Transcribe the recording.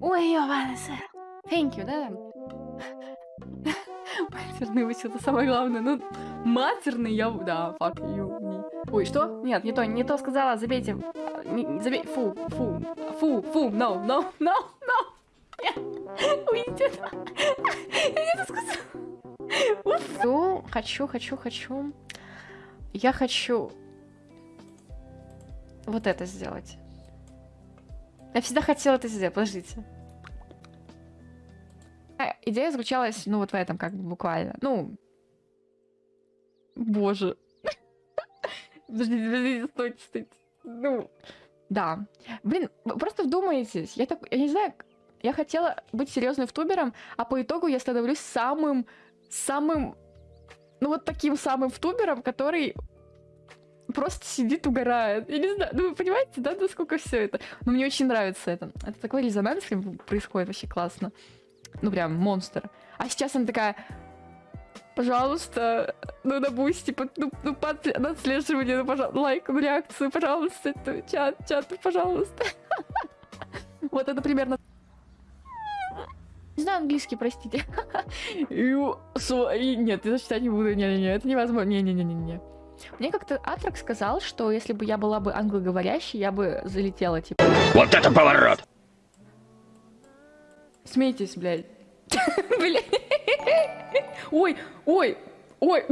Ой, ёбаный сэр. Thank you, да? Матерный вы это самое главное. Ну, матерный я... Да, fuck you. не- Ой, что? Нет, не то, не то сказала. Забейте. Не- Забей... Фу, фу, фу, фу, no, no, no, no. Нет. Уйдите. Я это сказала. Уф. Хочу, хочу, хочу. Я хочу вот это сделать. Я всегда хотела это сделать. Подождите. А, Идея заключалась, ну, вот в этом, как бы буквально. Ну. Боже. Подождите, подождите, стойте, стойте. Ну. Да. Блин, просто вдумайтесь. Я так, я не знаю, я хотела быть серьезным втубером, а по итогу я становлюсь самым, самым, ну вот таким самым втубером, который просто сидит, угорает. Я не знаю, ну вы понимаете, да, насколько все это. Но мне очень нравится это. Это такой резонанс происходит вообще классно. Ну прям монстр. А сейчас она такая, пожалуйста, ну Boosty, типа, ну, ну под на отслеживание, ну, пожалуйста, лайк, ну, реакцию, пожалуйста, это, чат, чат, пожалуйста. Вот это примерно не знаю английский, простите. Нет, я читать не буду. Не-не-не, это невозможно. Не-не-не-не-не. Мне как-то Атрак сказал, что если бы я была бы англоговорящей, я бы залетела, типа. Вот это поворот! Смейтесь, блядь. Блядь. Ой, ой, ой.